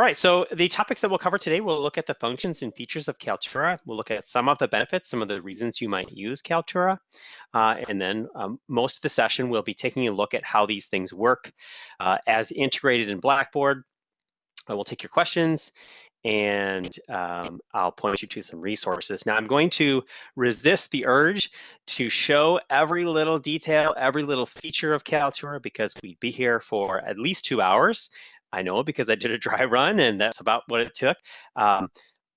All right, so the topics that we'll cover today, we'll look at the functions and features of Kaltura. We'll look at some of the benefits, some of the reasons you might use Kaltura. Uh, and then um, most of the session, we'll be taking a look at how these things work uh, as integrated in Blackboard. I will take your questions and um, I'll point you to some resources. Now I'm going to resist the urge to show every little detail, every little feature of Kaltura because we'd be here for at least two hours. I know because I did a dry run and that's about what it took. Um,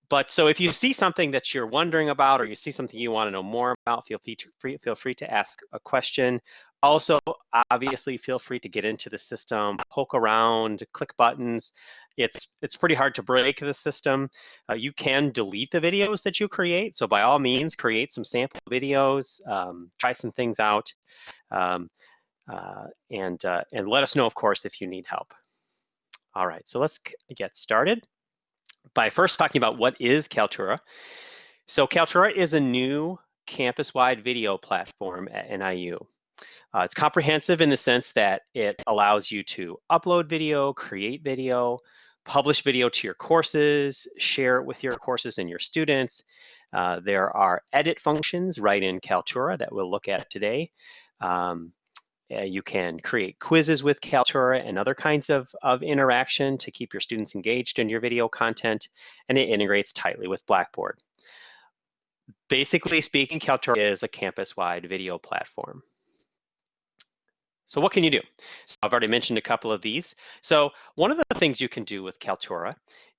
but so if you see something that you're wondering about or you see something you want to know more about, feel free, feel free to ask a question. Also, obviously, feel free to get into the system, poke around, click buttons. It's it's pretty hard to break the system. Uh, you can delete the videos that you create. So by all means, create some sample videos, um, try some things out, um, uh, and uh, and let us know, of course, if you need help. All right, so let's get started by first talking about what is Kaltura. So Kaltura is a new campus-wide video platform at NIU. Uh, it's comprehensive in the sense that it allows you to upload video, create video, publish video to your courses, share it with your courses and your students. Uh, there are edit functions right in Kaltura that we'll look at today. Um, Uh, you can create quizzes with Kaltura and other kinds of, of interaction to keep your students engaged in your video content, and it integrates tightly with Blackboard. Basically speaking, Kaltura is a campus-wide video platform. So what can you do? So I've already mentioned a couple of these. So one of the things you can do with Kaltura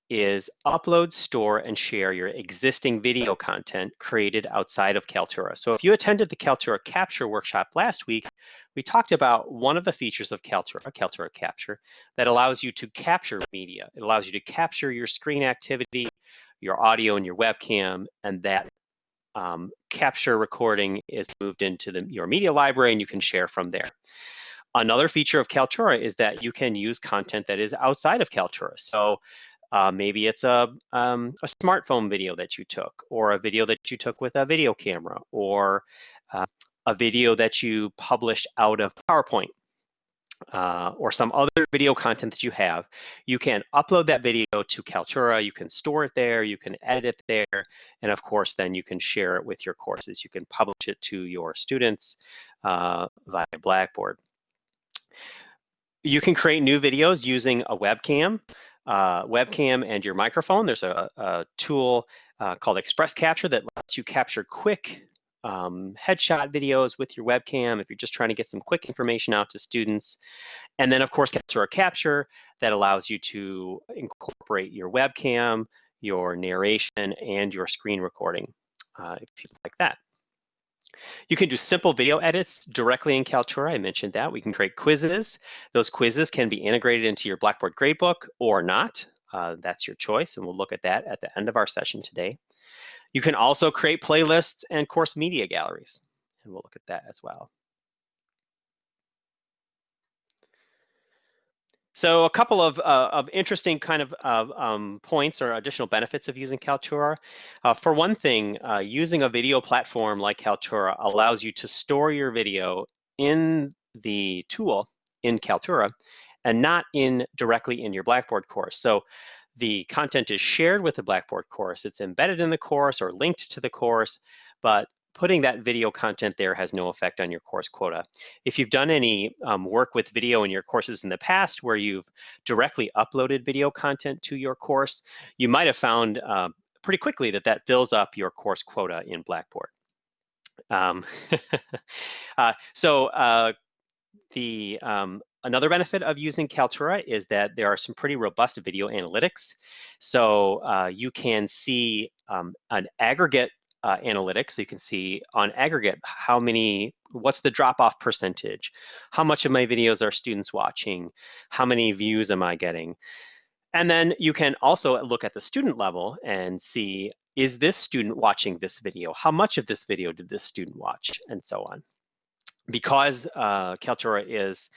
is upload, store, and share your existing video content created outside of Kaltura. So if you attended the Kaltura Capture workshop last week, we talked about one of the features of Kaltura, Kaltura Capture, that allows you to capture media. It allows you to capture your screen activity, your audio and your webcam, and that um, capture recording is moved into the, your media library and you can share from there. Another feature of Kaltura is that you can use content that is outside of Kaltura. So uh, maybe it's a, um, a smartphone video that you took, or a video that you took with a video camera, or uh, a video that you published out of PowerPoint, uh, or some other video content that you have. You can upload that video to Kaltura, you can store it there, you can edit it there, and of course then you can share it with your courses. You can publish it to your students uh, via Blackboard. You can create new videos using a webcam uh, webcam and your microphone. There's a, a tool uh, called Express Capture that lets you capture quick um, headshot videos with your webcam if you're just trying to get some quick information out to students. And then of course, Kaltura Capture that allows you to incorporate your webcam, your narration, and your screen recording uh, if you like that. You can do simple video edits directly in Kaltura. I mentioned that. We can create quizzes. Those quizzes can be integrated into your Blackboard Gradebook or not. Uh, that's your choice, and we'll look at that at the end of our session today. You can also create playlists and course media galleries, and we'll look at that as well. So a couple of, uh, of interesting kind of uh, um, points or additional benefits of using Kaltura. Uh, for one thing, uh, using a video platform like Kaltura allows you to store your video in the tool in Kaltura and not in directly in your Blackboard course. So the content is shared with the Blackboard course. It's embedded in the course or linked to the course, but putting that video content there has no effect on your course quota. If you've done any um, work with video in your courses in the past where you've directly uploaded video content to your course, you might have found uh, pretty quickly that that fills up your course quota in Blackboard. Um, uh, so uh, the um, Another benefit of using Kaltura is that there are some pretty robust video analytics. So uh, you can see um, an aggregate uh, analytics. So you can see on aggregate how many, what's the drop off percentage? How much of my videos are students watching? How many views am I getting? And then you can also look at the student level and see, is this student watching this video? How much of this video did this student watch? And so on. Because uh, Kaltura is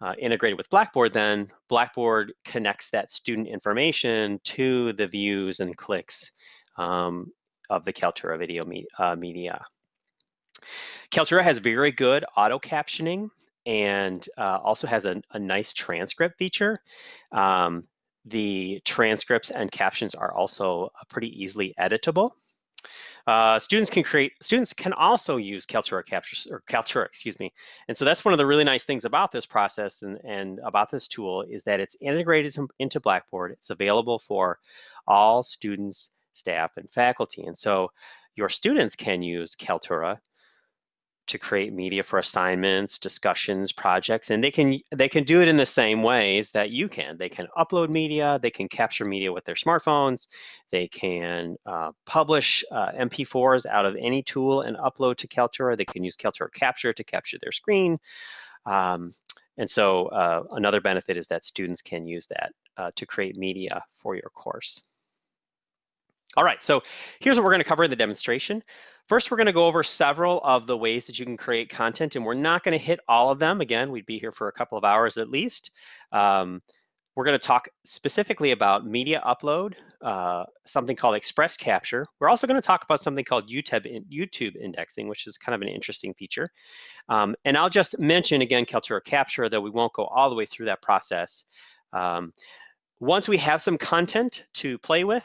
uh, integrated with Blackboard, then Blackboard connects that student information to the views and clicks um, of the Kaltura video me uh, media. Kaltura has very good auto captioning and uh, also has a, a, nice transcript feature. Um, the transcripts and captions are also uh, pretty easily editable. Uh, students can create, students can also use Kaltura capture, or Kaltura, excuse me. And so that's one of the really nice things about this process and, and about this tool is that it's integrated into Blackboard. It's available for all students, staff, and faculty. And so your students can use Kaltura to create media for assignments, discussions, projects, and they can they can do it in the same ways that you can. They can upload media, they can capture media with their smartphones, they can uh, publish uh, MP4s out of any tool and upload to Kaltura. They can use Kaltura Capture to capture their screen. Um, and so uh, another benefit is that students can use that uh, to create media for your course. All right, so here's what we're gonna cover in the demonstration. First, we're gonna go over several of the ways that you can create content, and we're not gonna hit all of them. Again, we'd be here for a couple of hours at least. Um, we're gonna talk specifically about media upload, uh, something called Express Capture. We're also gonna talk about something called YouTube, YouTube indexing, which is kind of an interesting feature. Um, and I'll just mention again Kaltura Capture, though we won't go all the way through that process. Um, once we have some content to play with,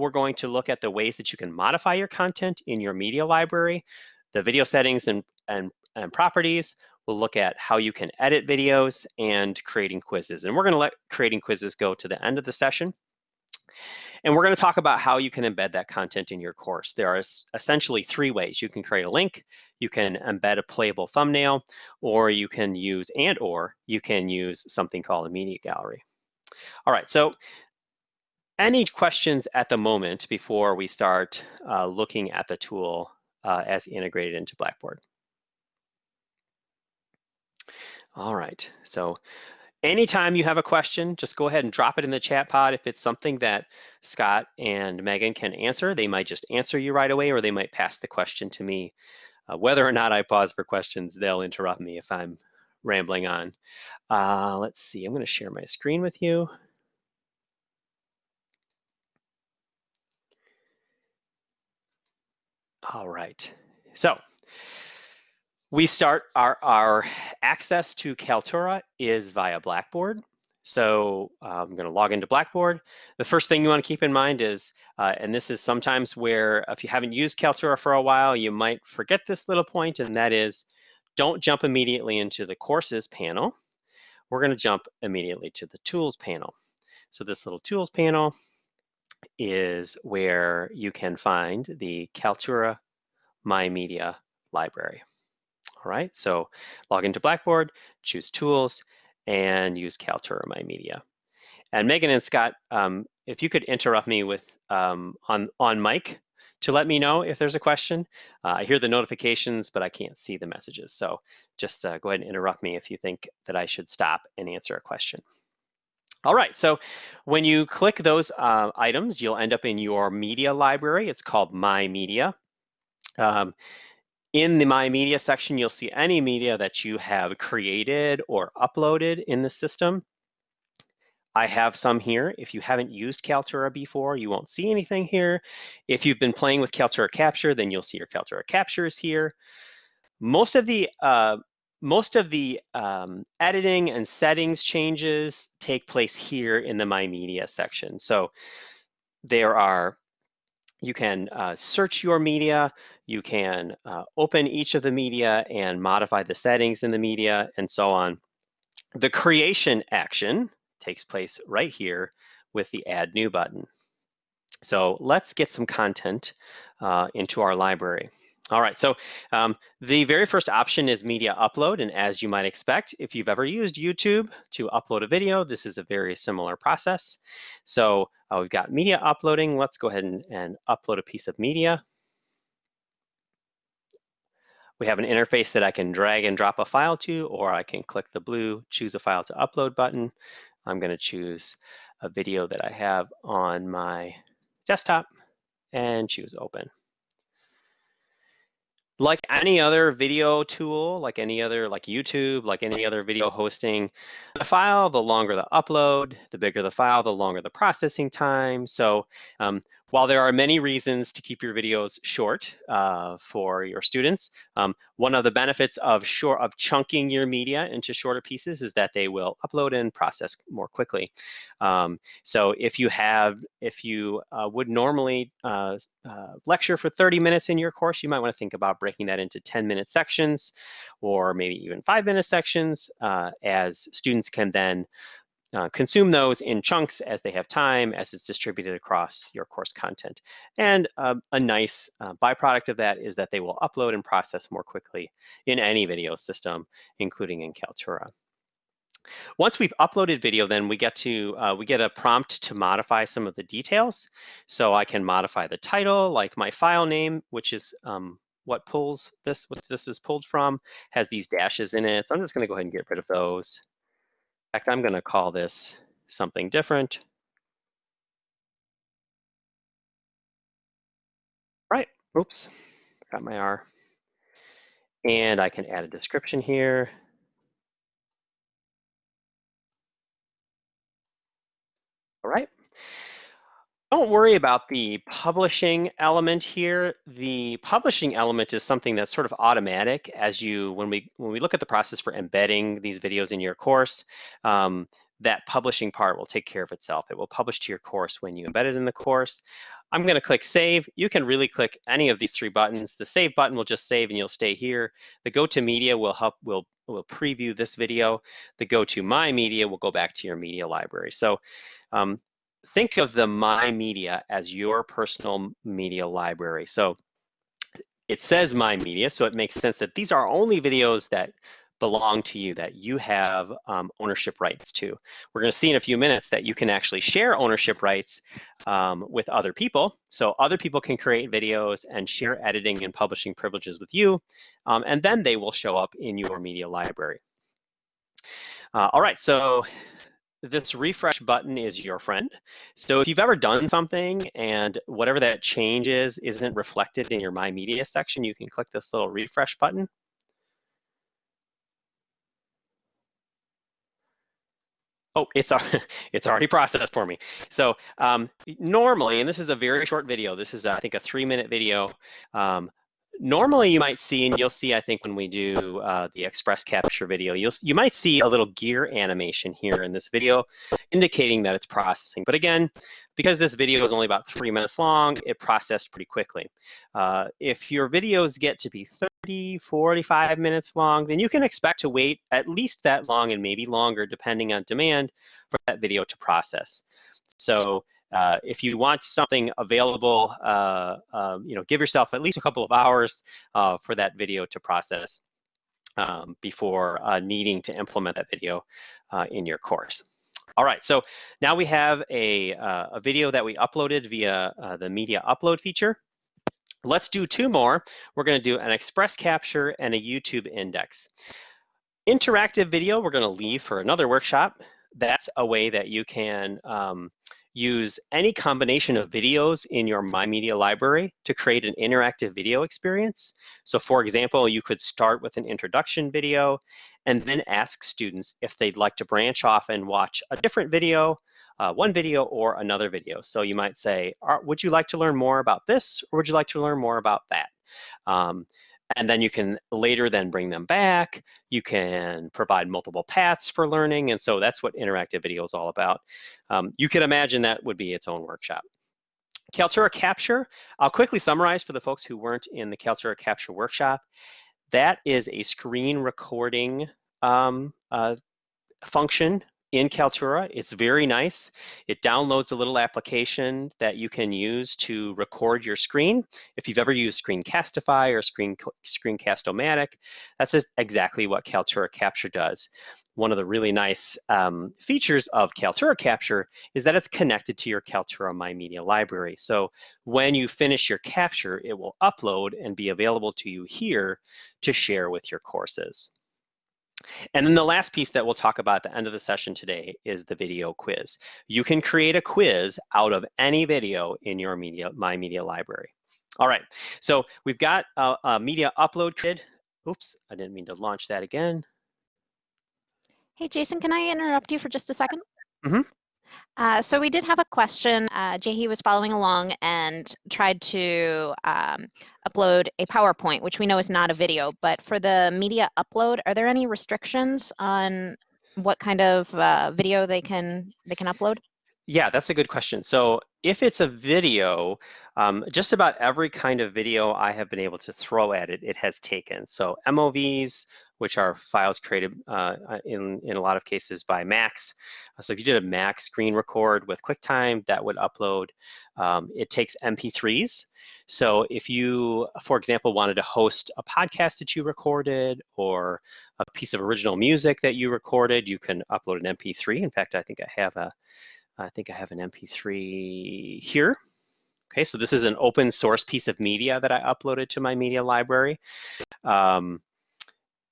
we're going to look at the ways that you can modify your content in your media library, the video settings and, and, and properties. We'll look at how you can edit videos and creating quizzes. And we're gonna let creating quizzes go to the end of the session. And we're gonna talk about how you can embed that content in your course. There are essentially three ways. You can create a link, you can embed a playable thumbnail, or you can use, and or you can use something called a media gallery. All right, so any questions at the moment before we start uh, looking at the tool uh, as integrated into Blackboard? All right, so anytime you have a question, just go ahead and drop it in the chat pod. If it's something that Scott and Megan can answer, they might just answer you right away or they might pass the question to me. Uh, whether or not I pause for questions, they'll interrupt me if I'm rambling on. Uh, let's see, I'm gonna share my screen with you. All right, so we start our, our access to Kaltura is via Blackboard. So uh, I'm gonna log into Blackboard. The first thing you wanna keep in mind is, uh, and this is sometimes where if you haven't used Kaltura for a while, you might forget this little point, and that is don't jump immediately into the courses panel. We're gonna jump immediately to the tools panel. So this little tools panel is where you can find the Kaltura My Media library. All right, so log into Blackboard, choose Tools, and use Kaltura My Media. And Megan and Scott, um, if you could interrupt me with um, on, on mic to let me know if there's a question. Uh, I hear the notifications, but I can't see the messages. So just uh, go ahead and interrupt me if you think that I should stop and answer a question. All right, so when you click those uh, items, you'll end up in your media library. It's called My Media. Um, in the My Media section, you'll see any media that you have created or uploaded in the system. I have some here. If you haven't used Kaltura before, you won't see anything here. If you've been playing with Kaltura Capture, then you'll see your Kaltura Captures here. Most of the uh, most of the um, editing and settings changes take place here in the My Media section. So there are, you can uh, search your media, you can uh, open each of the media and modify the settings in the media and so on. The creation action takes place right here with the Add New button. So let's get some content uh, into our library. All right, so um, the very first option is media upload. And as you might expect, if you've ever used YouTube to upload a video, this is a very similar process. So uh, we've got media uploading. Let's go ahead and, and upload a piece of media. We have an interface that I can drag and drop a file to, or I can click the blue choose a file to upload button. I'm gonna choose a video that I have on my desktop and choose open. Like any other video tool, like any other, like YouTube, like any other video hosting, the file, the longer the upload, the bigger the file, the longer the processing time. So um, while there are many reasons to keep your videos short uh, for your students, um, one of the benefits of short of chunking your media into shorter pieces is that they will upload and process more quickly. Um, so if you have, if you uh, would normally uh, uh lecture for 30 minutes in your course, you might want to think about breaking that into 10 minute sections or maybe even five minute sections uh, as students can then uh, consume those in chunks as they have time, as it's distributed across your course content. And uh, a nice uh, byproduct of that is that they will upload and process more quickly in any video system, including in Kaltura. Once we've uploaded video, then we get to uh, we get a prompt to modify some of the details. So I can modify the title, like my file name, which is um, what pulls this, what this is pulled from, has these dashes in it. So I'm just going to go ahead and get rid of those fact, I'm going to call this something different. Right, oops, got my R. And I can add a description here. All right. Don't worry about the publishing element here. The publishing element is something that's sort of automatic as you, when we when we look at the process for embedding these videos in your course, um, that publishing part will take care of itself. It will publish to your course when you embed it in the course. I'm gonna click save. You can really click any of these three buttons. The save button will just save and you'll stay here. The go to media will help, will, will preview this video. The go to my media will go back to your media library. So um, think of the My Media as your personal media library. So it says My Media, so it makes sense that these are only videos that belong to you, that you have um, ownership rights to. We're gonna see in a few minutes that you can actually share ownership rights um, with other people. So other people can create videos and share editing and publishing privileges with you, um, and then they will show up in your media library. Uh, all right, so this refresh button is your friend. So if you've ever done something and whatever that change is isn't reflected in your My Media section, you can click this little refresh button. Oh, it's it's already processed for me. So um, normally, and this is a very short video. This is I think a three minute video. Um, normally you might see, and you'll see, I think when we do uh, the express capture video, you'll you might see a little gear animation here in this video indicating that it's processing. But again, because this video is only about three minutes long, it processed pretty quickly. Uh, if your videos get to be 30, 45 minutes long, then you can expect to wait at least that long and maybe longer depending on demand for that video to process. So uh, if you want something available, uh, um, you know, give yourself at least a couple of hours uh, for that video to process um, before uh, needing to implement that video uh, in your course. All right, so now we have a, uh, a video that we uploaded via the media upload feature. Let's do two more. We're gonna do an express capture and a YouTube index. Interactive video, we're gonna leave for another workshop. That's a way that you can um, use any combination of videos in your My Media library to create an interactive video experience. So for example, you could start with an introduction video and then ask students if they'd like to branch off and watch a different video, uh, one video or another video. So you might say, would you like to learn more about this or would you like to learn more about that? Um, and then you can later then bring them back. You can provide multiple paths for learning. And so that's what interactive video is all about. Um, you can imagine that would be its own workshop. Kaltura Capture, I'll quickly summarize for the folks who weren't in the Kaltura Capture workshop. That is a screen recording um, uh, function in Kaltura. It's very nice. It downloads a little application that you can use to record your screen. If you've ever used Screencastify or Screen Screencast-O-Matic, that's exactly what Kaltura Capture does. One of the really nice um, features of Kaltura Capture is that it's connected to your Kaltura My Media library. So when you finish your capture, it will upload and be available to you here to share with your courses. And then the last piece that we'll talk about at the end of the session today is the video quiz. You can create a quiz out of any video in your media, My Media library. All right, so we've got a, a media upload grid. Oops, I didn't mean to launch that again. Hey, Jason, can I interrupt you for just a 2nd Mhm. Uh, so we did have a question. Uh, Jahi was following along and tried to um, upload a PowerPoint, which we know is not a video. But for the media upload, are there any restrictions on what kind of uh, video they can they can upload? Yeah, that's a good question. So if it's a video, um, just about every kind of video I have been able to throw at it, it has taken. So MOVs, which are files created uh, uh, in, in a lot of cases by Macs. So if you did a Mac screen record with QuickTime, that would upload. Um, it takes MP3s. So if you, for example, wanted to host a podcast that you recorded or a piece of original music that you recorded, you can upload an MP3. In fact, I think I have a, I think I have an MP3 here. Okay, so this is an open source piece of media that I uploaded to my media library. Um,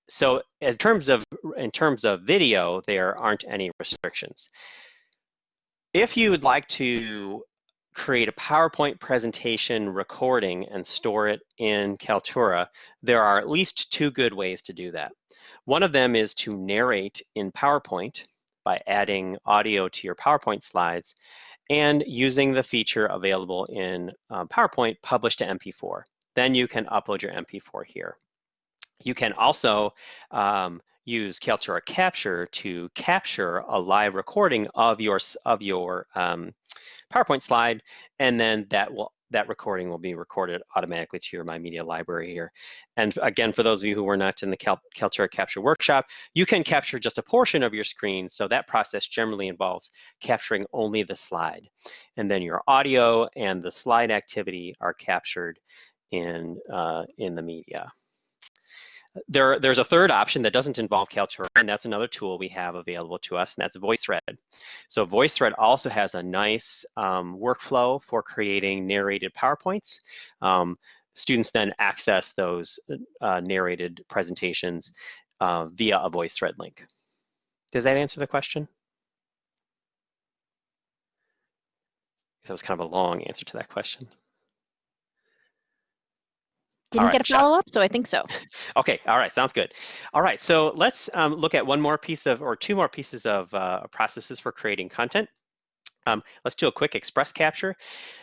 so in terms of in terms of video, there aren't any restrictions. If you would like to create a PowerPoint presentation recording and store it in Kaltura, there are at least two good ways to do that. One of them is to narrate in PowerPoint by adding audio to your PowerPoint slides and using the feature available in uh, PowerPoint, Publish to MP4. Then you can upload your MP4 here. You can also um, use Kaltura Capture to capture a live recording of your of your um, PowerPoint slide, and then that will that recording will be recorded automatically to your My Media library here. And again, for those of you who were not in the Cal Kaltura Capture workshop, you can capture just a portion of your screen. So that process generally involves capturing only the slide. And then your audio and the slide activity are captured in, uh, in the media. There, there's a third option that doesn't involve Kaltura, and that's another tool we have available to us, and that's VoiceThread. So VoiceThread also has a nice um, workflow for creating narrated PowerPoints. Um, students then access those uh, narrated presentations uh, via a VoiceThread link. Does that answer the question? That was kind of a long answer to that question. Didn't right, get a follow up, so I think so. Okay, all right, sounds good. All right, so let's um, look at one more piece of, or two more pieces of uh, processes for creating content. Um, let's do a quick Express Capture.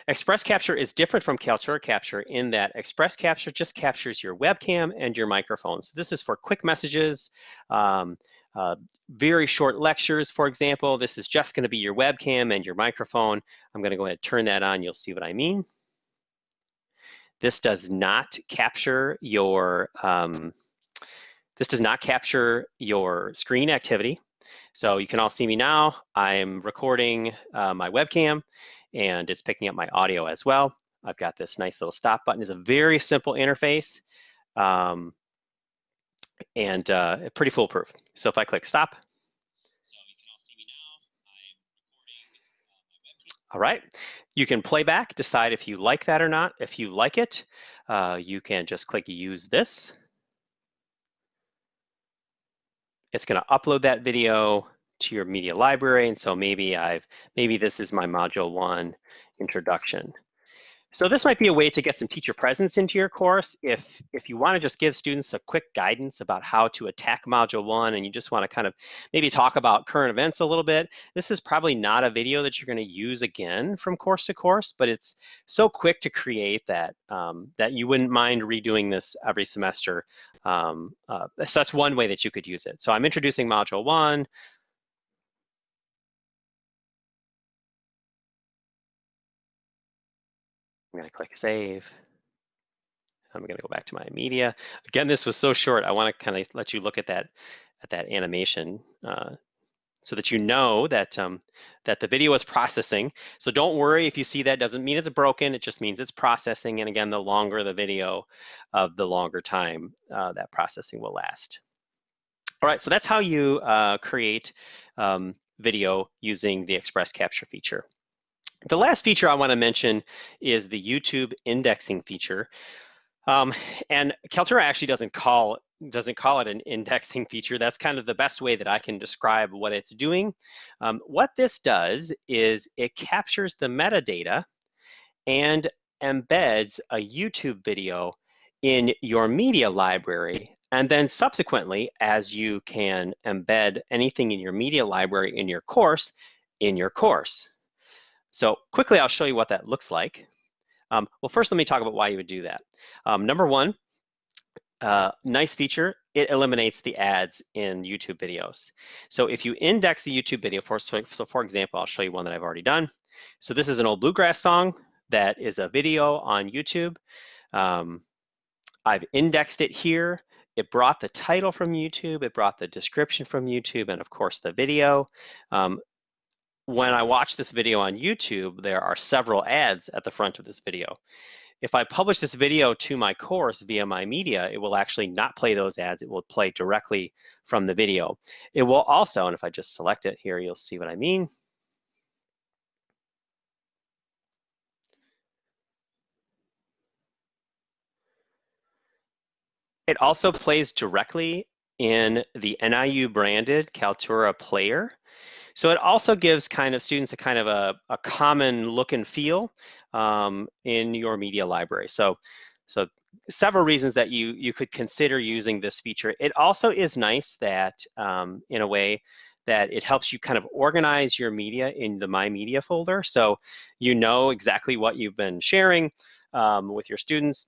Express Capture is different from Kaltura Capture in that Express Capture just captures your webcam and your microphone. So this is for quick messages, um, uh, very short lectures, for example. This is just gonna be your webcam and your microphone. I'm gonna go ahead and turn that on, you'll see what I mean. This does not capture your um, this does not capture your screen activity. So you can all see me now. I'm recording uh, my webcam and it's picking up my audio as well. I've got this nice little stop button. It's a very simple interface um, and uh, pretty foolproof. So if I click stop, so all, now, All right, you can play back, decide if you like that or not. If you like it, uh, you can just click use this. It's gonna upload that video to your media library. And so maybe I've, maybe this is my module one introduction. So this might be a way to get some teacher presence into your course. If, if you wanna just give students a quick guidance about how to attack module one and you just wanna kind of maybe talk about current events a little bit, this is probably not a video that you're gonna use again from course to course, but it's so quick to create that, um, that you wouldn't mind redoing this every semester. Um, uh, so that's one way that you could use it. So I'm introducing module one, I'm gonna click save. I'm gonna go back to my media. Again, this was so short. I wanna kind of let you look at that at that animation uh, so that you know that um, that the video is processing. So don't worry if you see that doesn't mean it's broken. It just means it's processing. And again, the longer the video, of uh, the longer time uh, that processing will last. All right, so that's how you uh, create um, video using the Express Capture feature. The last feature I want to mention is the YouTube indexing feature. Um, and Kaltura actually doesn't call doesn't call it an indexing feature. That's kind of the best way that I can describe what it's doing. Um, what this does is it captures the metadata and embeds a YouTube video in your media library. And then subsequently, as you can embed anything in your media library in your course, in your course. So quickly, I'll show you what that looks like. Um, well, first, let me talk about why you would do that. Um, number one, uh, nice feature, it eliminates the ads in YouTube videos. So if you index a YouTube video, for, so for example, I'll show you one that I've already done. So this is an old bluegrass song that is a video on YouTube. Um, I've indexed it here. It brought the title from YouTube, it brought the description from YouTube, and of course the video. Um, when I watch this video on YouTube, there are several ads at the front of this video. If I publish this video to my course via my media, it will actually not play those ads. It will play directly from the video. It will also, and if I just select it here, you'll see what I mean. It also plays directly in the NIU branded Kaltura player. So it also gives kind of students a kind of a, a common look and feel um, in your media library. So, so several reasons that you, you could consider using this feature. It also is nice that um, in a way that it helps you kind of organize your media in the My Media folder. So you know exactly what you've been sharing um, with your students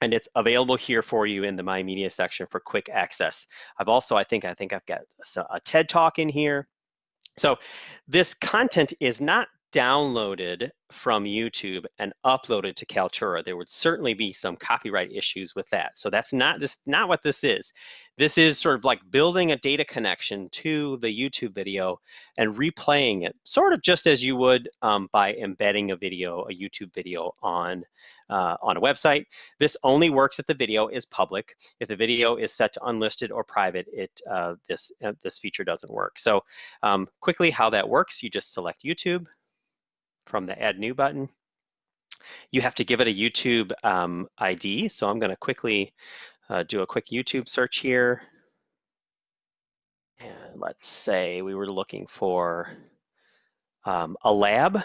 and it's available here for you in the My Media section for quick access. I've also, I think, I think I've got a TED Talk in here. So this content is not downloaded from YouTube and uploaded to Kaltura, there would certainly be some copyright issues with that. So that's not this not what this is. This is sort of like building a data connection to the YouTube video and replaying it, sort of just as you would um, by embedding a video, a YouTube video on uh, on a website. This only works if the video is public. If the video is set to unlisted or private, it uh, this uh, this feature doesn't work. So um, quickly, how that works? You just select YouTube from the add new button. You have to give it a YouTube um, ID. So I'm gonna quickly uh, do a quick YouTube search here. And let's say we were looking for um, a lab.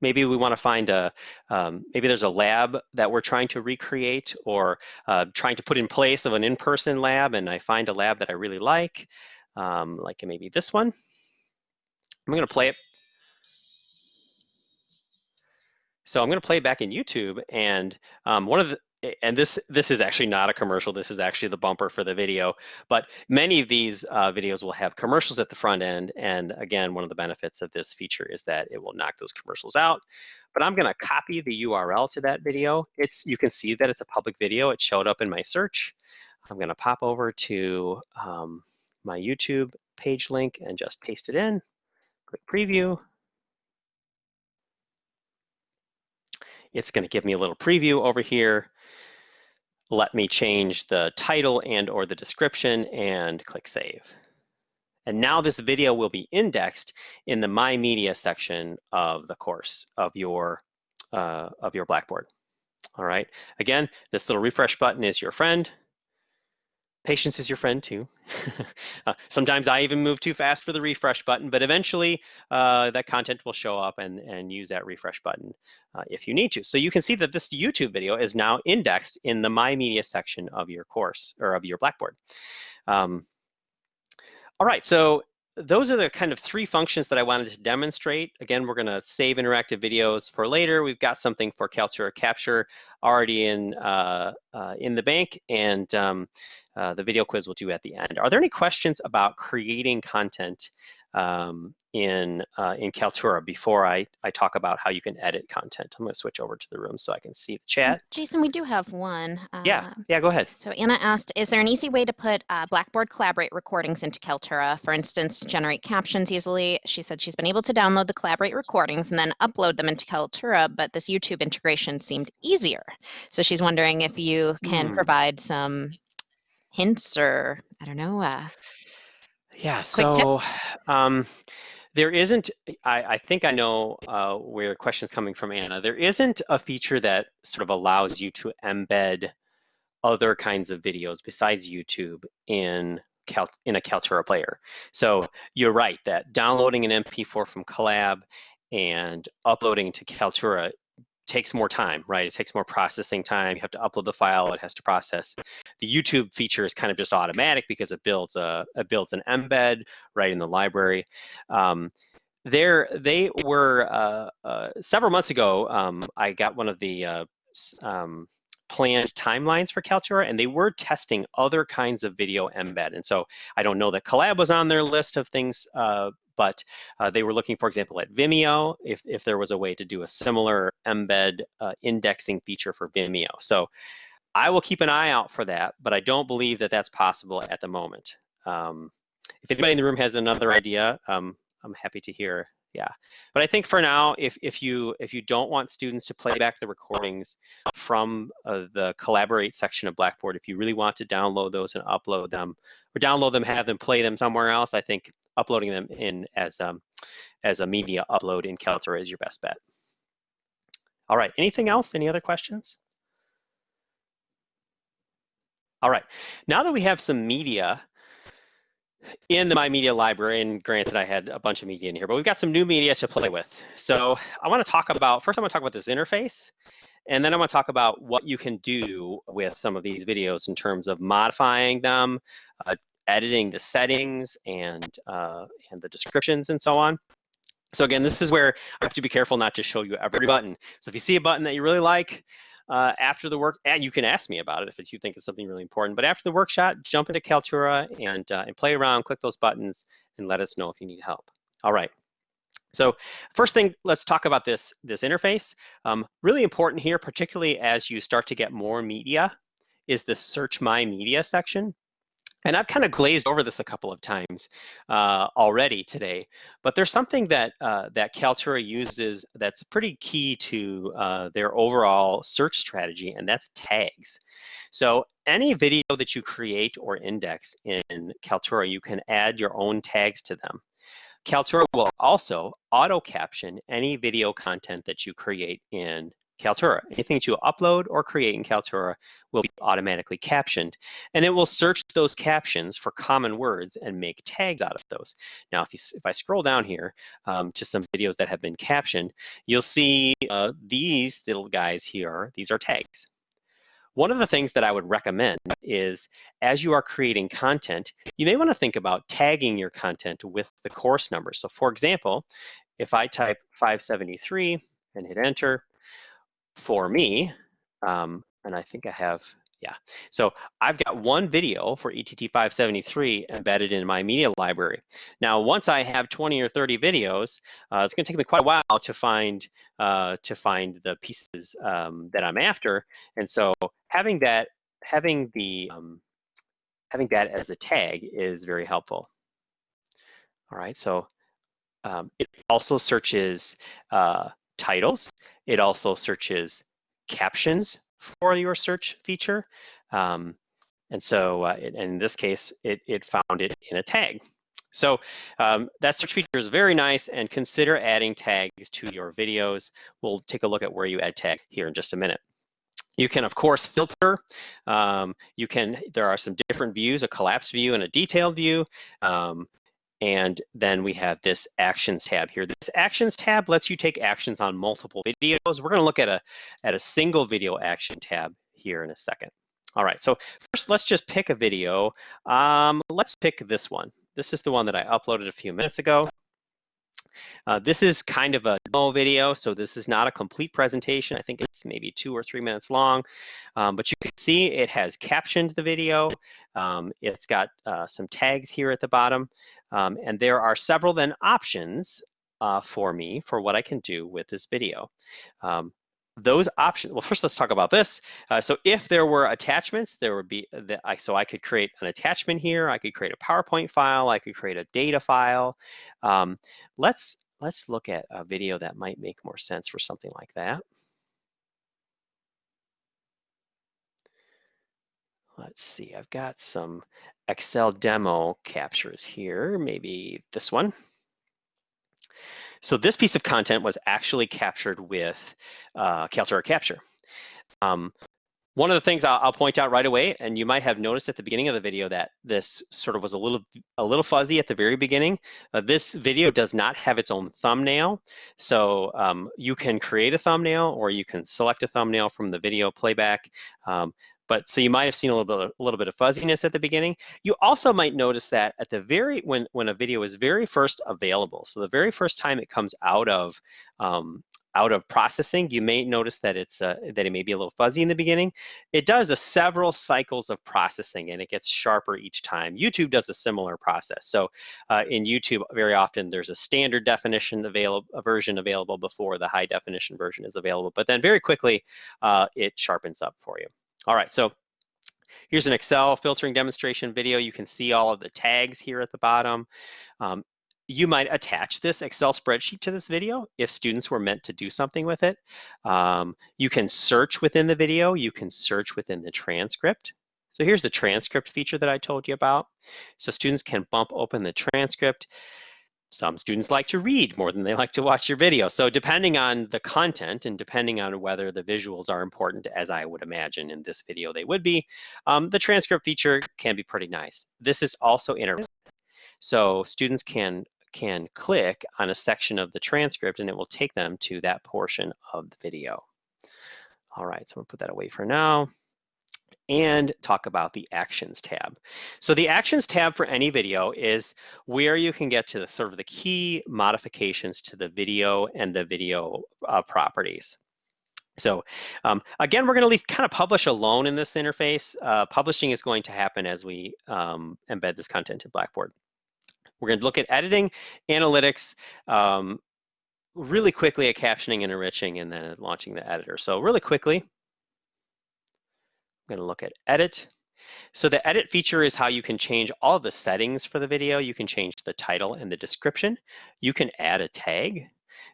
Maybe we want to find a, um, maybe there's a lab that we're trying to recreate or uh, trying to put in place of an in-person lab and I find a lab that I really like, um, like maybe this one. I'm going to play it So I'm going to play back in YouTube, and um, one of the and this this is actually not a commercial. This is actually the bumper for the video. But many of these uh, videos will have commercials at the front end, and again, one of the benefits of this feature is that it will knock those commercials out. But I'm going to copy the URL to that video. It's you can see that it's a public video. It showed up in my search. I'm going to pop over to um, my YouTube page link and just paste it in. Click preview. It's going to give me a little preview over here. Let me change the title and or the description and click save. And now this video will be indexed in the My Media section of the course of your, uh, of your Blackboard. All right, again, this little refresh button is your friend. Patience is your friend too. uh, sometimes I even move too fast for the refresh button, but eventually uh, that content will show up and, and use that refresh button uh, if you need to. So you can see that this YouTube video is now indexed in the My Media section of your course or of your Blackboard. Um, all right, so those are the kind of three functions that I wanted to demonstrate. Again, we're gonna save interactive videos for later. We've got something for Kaltura Capture already in, uh, uh, in the bank, and um, uh, the video quiz we'll do at the end. Are there any questions about creating content um, in uh, in Kaltura before I, I talk about how you can edit content. I'm going to switch over to the room so I can see the chat. Jason, we do have one. yeah, uh, yeah, go ahead. So Anna asked, is there an easy way to put uh, Blackboard Collaborate recordings into Kaltura, for instance, to generate captions easily? She said she's been able to download the Collaborate recordings and then upload them into Kaltura, but this YouTube integration seemed easier. So she's wondering if you can mm. provide some hints or, I don't know, uh, yeah, so um, there isn't, I, I, think I know uh, where the question is coming from, Anna. There isn't a feature that sort of allows you to embed other kinds of videos besides YouTube in Cal, in a Kaltura player. So you're right that downloading an MP4 from Collab and uploading to Kaltura takes more time, right? It takes more processing time. You have to upload the file, it has to process. The YouTube feature is kind of just automatic because it builds a it builds an embed right in the library. Um, there, they were uh, uh, several months ago. Um, I got one of the uh, um, planned timelines for Kaltura, and they were testing other kinds of video embed. And so I don't know that Collab was on their list of things, uh, but uh, they were looking, for example, at Vimeo, if, if there was a way to do a similar embed uh, indexing feature for Vimeo. So I will keep an eye out for that, but I don't believe that that's possible at the moment. Um, if anybody in the room has another idea, um, I'm happy to hear yeah. But i think for now if if you if you don't want students to play back the recordings from uh, the collaborate section of blackboard if you really want to download those and upload them or download them have them play them somewhere else i think uploading them in as um as a media upload in Kaltura is your best bet. All right. Anything else? Any other questions? All right. Now that we have some media in the My Media library, and granted I had a bunch of media in here, but we've got some new media to play with. So I wanna talk about, first I wanna talk about this interface, and then I wanna talk about what you can do with some of these videos in terms of modifying them, uh, editing the settings and, uh, and the descriptions and so on. So again, this is where I have to be careful not to show you every button. So if you see a button that you really like, uh, after the work, and you can ask me about it if you think it's something really important. But after the workshop, jump into Kaltura and, uh, and play around, click those buttons, and let us know if you need help. All right. So first thing, let's talk about this, this interface. Um, really important here, particularly as you start to get more media, is the Search My Media section. And I've kind of glazed over this a couple of times uh, already today, but there's something that uh, that Kaltura uses that's pretty key to uh, their overall search strategy, and that's tags. So any video that you create or index in Kaltura, you can add your own tags to them. Kaltura will also auto caption any video content that you create in Kaltura. Anything that you upload or create in Kaltura will be automatically captioned, and it will search those captions for common words and make tags out of those. Now, if, you, if I scroll down here um, to some videos that have been captioned, you'll see uh, these little guys here, these are tags. One of the things that I would recommend is as you are creating content, you may want to think about tagging your content with the course number. So for example, if I type 573 and hit enter, for me, um, and I think I have, yeah. So I've got one video for ETT 573 embedded in my media library. Now, once I have 20 or 30 videos, uh, it's gonna take me quite a while to find uh, to find the pieces um, that I'm after. And so having that, having the, um, having that as a tag is very helpful. All right, so um, it also searches uh, titles. It also searches captions for your search feature. Um, and so uh, it, in this case, it, it found it in a tag. So um, that search feature is very nice and consider adding tags to your videos. We'll take a look at where you add tag here in just a minute. You can, of course, filter. Um, you can, there are some different views, a collapsed view and a detailed view. Um, and then we have this actions tab here. This actions tab lets you take actions on multiple videos. We're gonna look at a, at a single video action tab here in a second. All right, so first let's just pick a video. Um, let's pick this one. This is the one that I uploaded a few minutes ago. Uh, this is kind of a demo video, so this is not a complete presentation. I think it's maybe two or three minutes long, um, but you can see it has captioned the video. Um, it's got uh, some tags here at the bottom. Um, and there are several then options uh, for me for what I can do with this video. Um, those options, well, first let's talk about this. Uh, so if there were attachments, there would be, the, I, so I could create an attachment here, I could create a PowerPoint file, I could create a data file. Um, let's, let's look at a video that might make more sense for something like that. Let's see, I've got some Excel demo captures here, maybe this one. So this piece of content was actually captured with uh, Kaltura Capture. Um, one of the things I'll, I'll, point out right away, and you might have noticed at the beginning of the video that this sort of was a little a little fuzzy at the very beginning. Uh, this video does not have its own thumbnail, so um, you can create a thumbnail or you can select a thumbnail from the video playback. Um, but so you might have seen a little bit, a little bit of fuzziness at the beginning. You also might notice that at the very when when a video is very first available, so the very first time it comes out of um, out of processing, you may notice that it's uh, that it may be a little fuzzy in the beginning. It does a several cycles of processing and it gets sharper each time. YouTube does a similar process. So uh, in YouTube, very often there's a standard definition available, version available before the high definition version is available, but then very quickly uh, it sharpens up for you. All right, so Here's an Excel filtering demonstration video. You can see all of the tags here at the bottom. Um, you might attach this Excel spreadsheet to this video if students were meant to do something with it. Um, you can search within the video. You can search within the transcript. So here's the transcript feature that I told you about. So students can bump open the transcript. Some students like to read more than they like to watch your video. So depending on the content and depending on whether the visuals are important, as I would imagine in this video they would be, um, the transcript feature can be pretty nice. This is also interactive. So students can can click on a section of the transcript and it will take them to that portion of the video. All right, so I'm gonna put that away for now and talk about the Actions tab. So the Actions tab for any video is where you can get to the sort of the key modifications to the video and the video uh, properties. So um, again, we're going to leave kind of publish alone in this interface. Uh, publishing is going to happen as we um, embed this content in Blackboard. We're going to look at editing, analytics, um, really quickly at captioning and enriching, and then launching the editor. So really quickly, I'm going to look at edit. So the edit feature is how you can change all the settings for the video. You can change the title and the description. You can add a tag.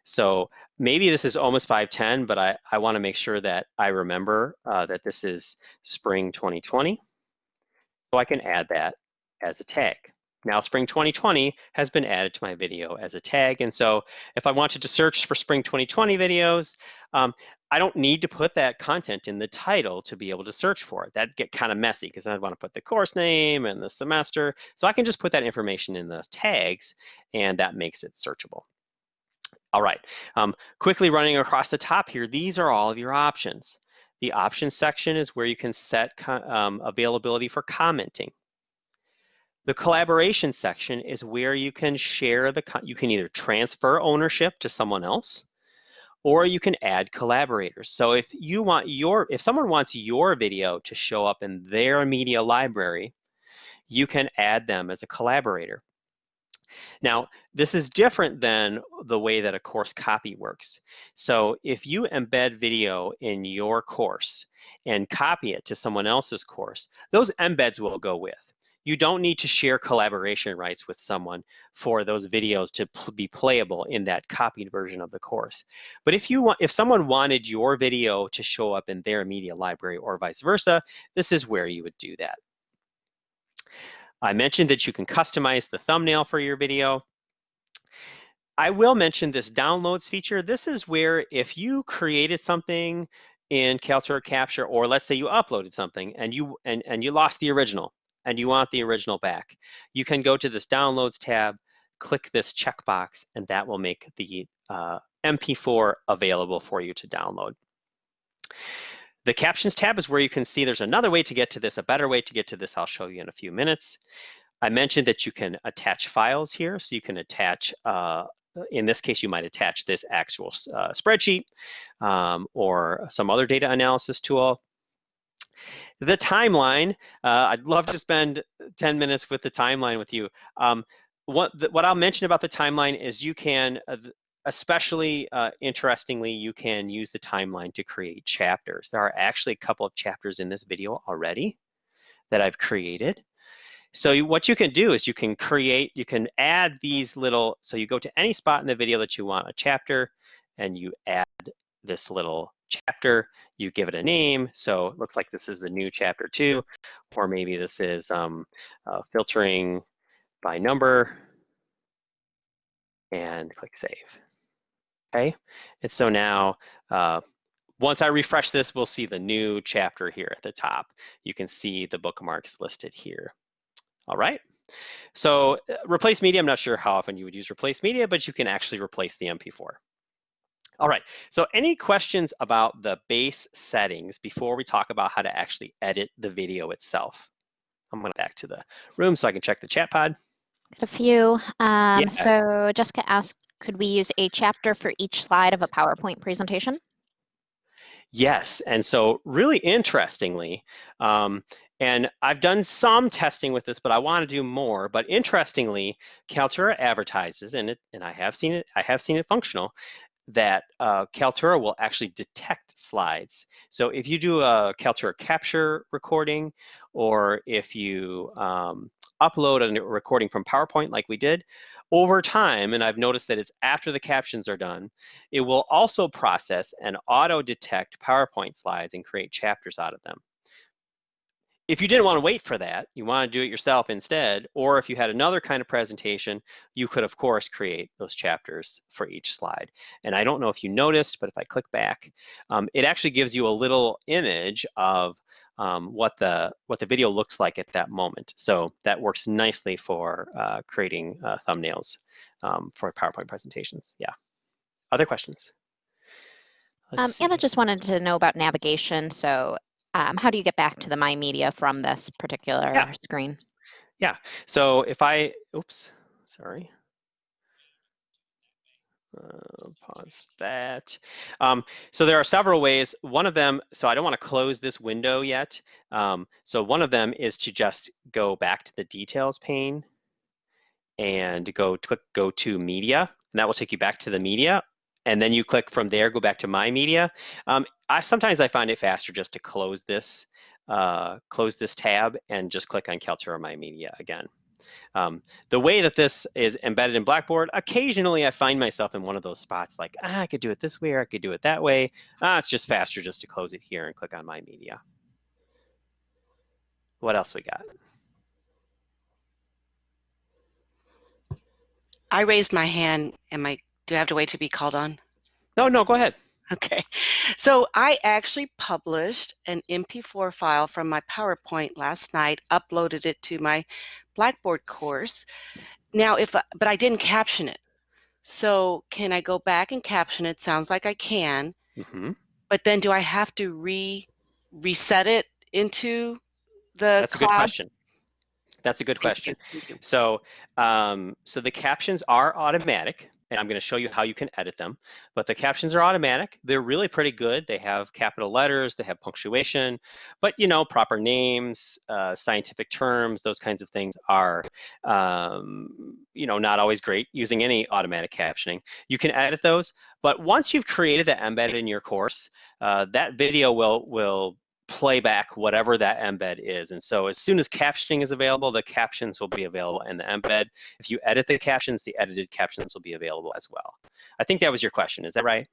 So maybe this is almost 510, but I, I want to make sure that I remember uh, that this is spring 2020. So I can add that as a tag. Now Spring 2020 has been added to my video as a tag. And so if I wanted to search for Spring 2020 videos, um, I don't need to put that content in the title to be able to search for it. That'd get kind of messy because I'd want to put the course name and the semester. So I can just put that information in the tags and that makes it searchable. All right, um, quickly running across the top here, these are all of your options. The options section is where you can set um, availability for commenting. The collaboration section is where you can share the, you can either transfer ownership to someone else, or you can add collaborators. So if you want your, if someone wants your video to show up in their media library, you can add them as a collaborator. Now, this is different than the way that a course copy works. So if you embed video in your course and copy it to someone else's course, those embeds will go with you don't need to share collaboration rights with someone for those videos to pl be playable in that copied version of the course. But if you want, if someone wanted your video to show up in their media library or vice versa, this is where you would do that. I mentioned that you can customize the thumbnail for your video. I will mention this downloads feature. This is where if you created something in Kaltura Capture, or let's say you uploaded something and you and, and you lost the original, and you want the original back, you can go to this Downloads tab, click this checkbox, and that will make the uh, MP4 available for you to download. The Captions tab is where you can see there's another way to get to this, a better way to get to this I'll show you in a few minutes. I mentioned that you can attach files here, so you can attach, uh, in this case, you might attach this actual uh, spreadsheet um, or some other data analysis tool. The timeline, uh, I'd love to spend 10 minutes with the timeline with you. Um, what, the, what I'll mention about the timeline is you can, uh, especially uh, interestingly, you can use the timeline to create chapters. There are actually a couple of chapters in this video already that I've created. So what you can do is you can create, you can add these little, so you go to any spot in the video that you want a chapter and you add this little chapter, you give it a name. So it looks like this is the new chapter two, or maybe this is um, uh, filtering by number and click save. Okay, and so now uh, once I refresh this, we'll see the new chapter here at the top. You can see the bookmarks listed here. All right. So uh, replace media, I'm not sure how often you would use replace media, but you can actually replace the MP4. All right, so any questions about the base settings before we talk about how to actually edit the video itself? I'm going back to the room so I can check the chat pod. Got a few. Um, Yeah. So Jessica asked, could we use a chapter for each slide of a PowerPoint presentation? Yes, and so really interestingly, um, and I've done some testing with this, but I want to do more. But interestingly, Kaltura advertises, and it, and I have seen it, I have seen it functional, that uh, Kaltura will actually detect slides. So if you do a Kaltura capture recording, or if you um, upload a recording from PowerPoint like we did, over time, and I've noticed that it's after the captions are done, it will also process and auto detect PowerPoint slides and create chapters out of them. If you didn't want to wait for that, you want to do it yourself instead, or if you had another kind of presentation, you could of course create those chapters for each slide. And I don't know if you noticed, but if I click back, um, it actually gives you a little image of um, what the what the video looks like at that moment. So that works nicely for uh, creating uh, thumbnails um, for PowerPoint presentations. Yeah. Other questions? Um, Anna just wanted to know about navigation. So um, how do you get back to the My Media from this particular Yeah. screen? Yeah, so if I, oops, sorry. Uh, pause that. Um, so there are several ways. One of them, so I don't want to close this window yet. Um, so one of them is to just go back to the details pane and go click go to media, and that will take you back to the media. And then you click from there, go back to my media. Um, I sometimes I find it faster just to close this, uh, close this tab and just click on Kaltura My Media again. Um, the way that this is embedded in Blackboard, occasionally I find myself in one of those spots like, ah, I could do it this way or I could do it that way. Ah, it's just faster just to close it here and click on My Media. What else we got? I raised my hand. Am I, do I have to wait to be called on? No, no, go ahead. Okay. So I actually published an MP4 file from my PowerPoint last night, uploaded it to my Blackboard course. Now, if, I- but I didn't caption it. So can I go back and caption it? Sounds like I can, Mm -hmm. but then do I have to re, reset it into the That's a good question. That's a good question. you. Thank you. So, um, so the captions are automatic, and I'm going to show you how you can edit them. But the captions are automatic. They're really pretty good. They have capital letters, they have punctuation, but you know, proper names, uh, scientific terms, those kinds of things are, um, you know, not always great using any automatic captioning. You can edit those, but once you've created the embed in your course, uh, that video will will play back whatever that embed is. And so as soon as captioning is available, the captions will be available in the embed. If you edit the captions, the edited captions will be available as well. I think that was your question, is that right?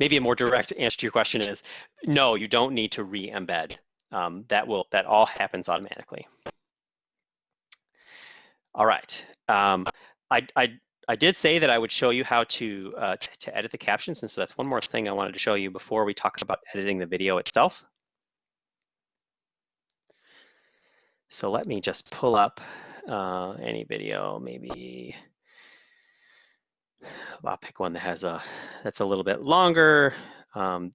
Maybe a more direct answer to your question is, no, you don't need to re-embed. Um, that will that all happens automatically. All right. Um, I, I I did say that I would show you how to, uh, to edit the captions, and so that's one more thing I wanted to show you before we talk about editing the video itself. So let me just pull up uh, any video, maybe I'll pick one that has a that's a little bit longer. Um,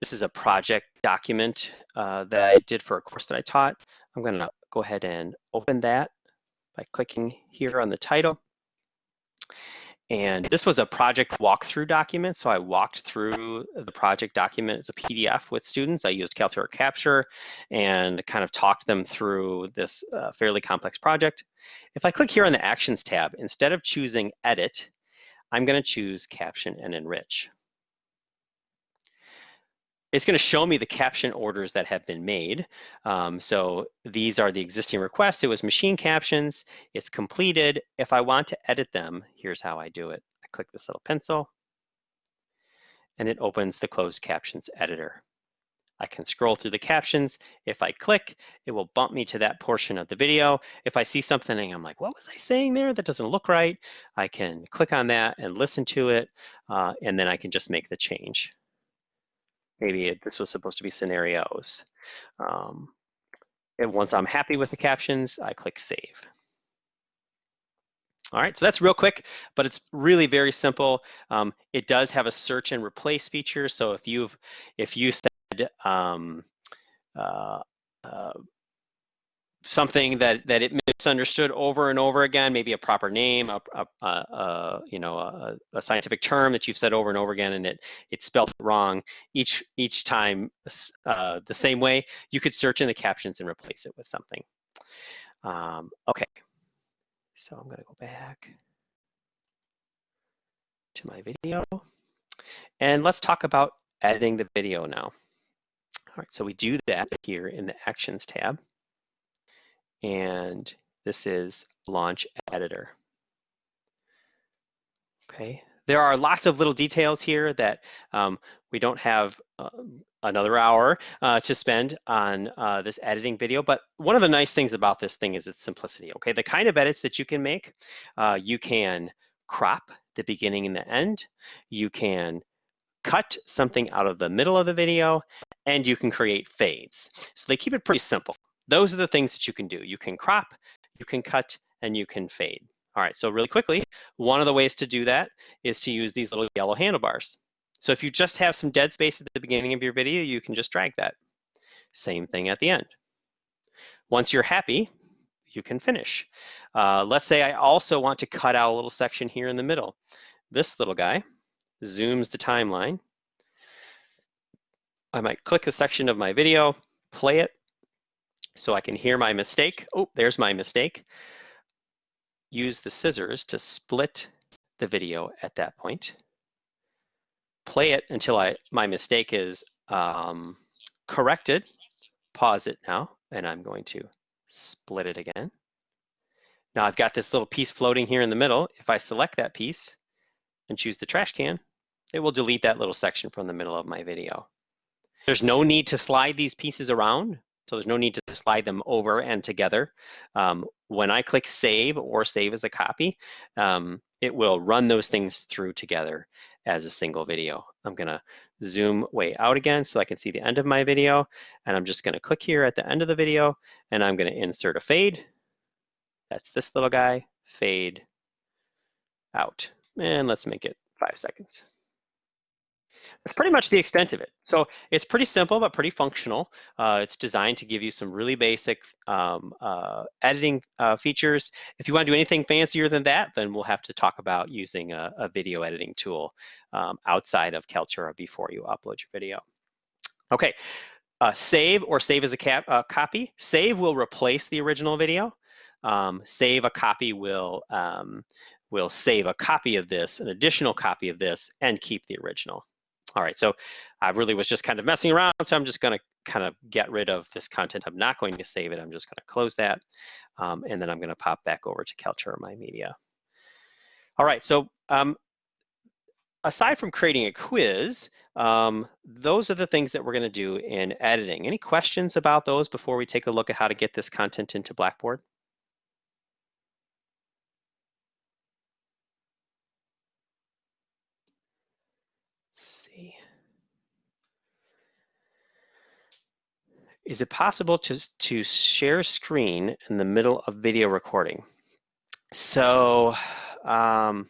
this is a project document uh, that I did for a course that I taught. I'm going to go ahead and open that by clicking here on the title. And this was a project walkthrough document. So I walked through the project document as a PDF with students. I used Kaltura Capture and kind of talked them through this uh, fairly complex project. If I click here on the Actions tab, instead of choosing Edit, I'm going to choose Caption and Enrich. It's going to show me the caption orders that have been made. Um, so these are the existing requests. It was machine captions. It's completed. If I want to edit them, here's how I do it. I click this little pencil and it opens the closed captions editor. I can scroll through the captions. If I click, it will bump me to that portion of the video. If I see something and I'm like, what was I saying there? That doesn't look right. I can click on that and listen to it, uh, and then I can just make the change. Maybe this was supposed to be scenarios. Um, and once I'm happy with the captions, I click save. All right, so that's real quick, but it's really very simple. Um, it does have a search and replace feature. So if you've if you said um, uh, uh, something that that it misunderstood over and over again, maybe a proper name, a, a, a, you know a, a, scientific term that you've said over and over again, and it it's spelled wrong each each time uh, the same way, you could search in the captions and replace it with something. Um, okay. So I'm gonna go back to my video and let's talk about editing the video now. All right, so we do that here in the Actions tab. And this is Launch Editor. Okay, there are lots of little details here that um, we don't have um, another hour uh, to spend on uh, this editing video. But one of the nice things about this thing is its simplicity. Okay, the kind of edits that you can make, uh, you can crop the beginning and the end. You can cut something out of the middle of the video, and you can create fades. So they keep it pretty simple. Those are the things that you can do. You can crop, you can cut, and you can fade. All right, so really quickly, one of the ways to do that is to use these little yellow handlebars. So if you just have some dead space at the beginning of your video, you can just drag that. Same thing at the end. Once you're happy, you can finish. Uh, let's say I also want to cut out a little section here in the middle. This little guy zooms the timeline. I might click a section of my video, play it, so I can hear my mistake. Oh, there's my mistake. Use the scissors to split the video at that point play it until I my mistake is um, corrected. Pause it now, and I'm going to split it again. Now I've got this little piece floating here in the middle. If I select that piece and choose the trash can, it will delete that little section from the middle of my video. There's no need to slide these pieces around, so there's no need to slide them over and together. Um, when I click save or save as a copy, um, it will run those things through together as a single video. I'm gonna zoom way out again so I can see the end of my video. And I'm just gonna click here at the end of the video and I'm gonna insert a fade. That's this little guy, fade out. And let's make it five seconds. That's pretty much the extent of it. So it's pretty simple, but pretty functional. Uh, it's designed to give you some really basic um, uh, editing uh, features. If you want to do anything fancier than that, then we'll have to talk about using a, a video editing tool um, outside of Kaltura before you upload your video. Okay, uh, save or save as a cap, uh, copy. Save will replace the original video. Um, save a copy will um, will save a copy of this, an additional copy of this, and keep the original. All right, so I really was just kind of messing around, so I'm just gonna kind of get rid of this content. I'm not going to save it. I'm just gonna close that, um, and then I'm gonna pop back over to Kaltura My Media. All right, so um, aside from creating a quiz, um, those are the things that we're gonna do in editing. Any questions about those before we take a look at how to get this content into Blackboard? Is it possible to, to share screen in the middle of video recording? So um,